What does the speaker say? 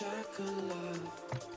chocolate. love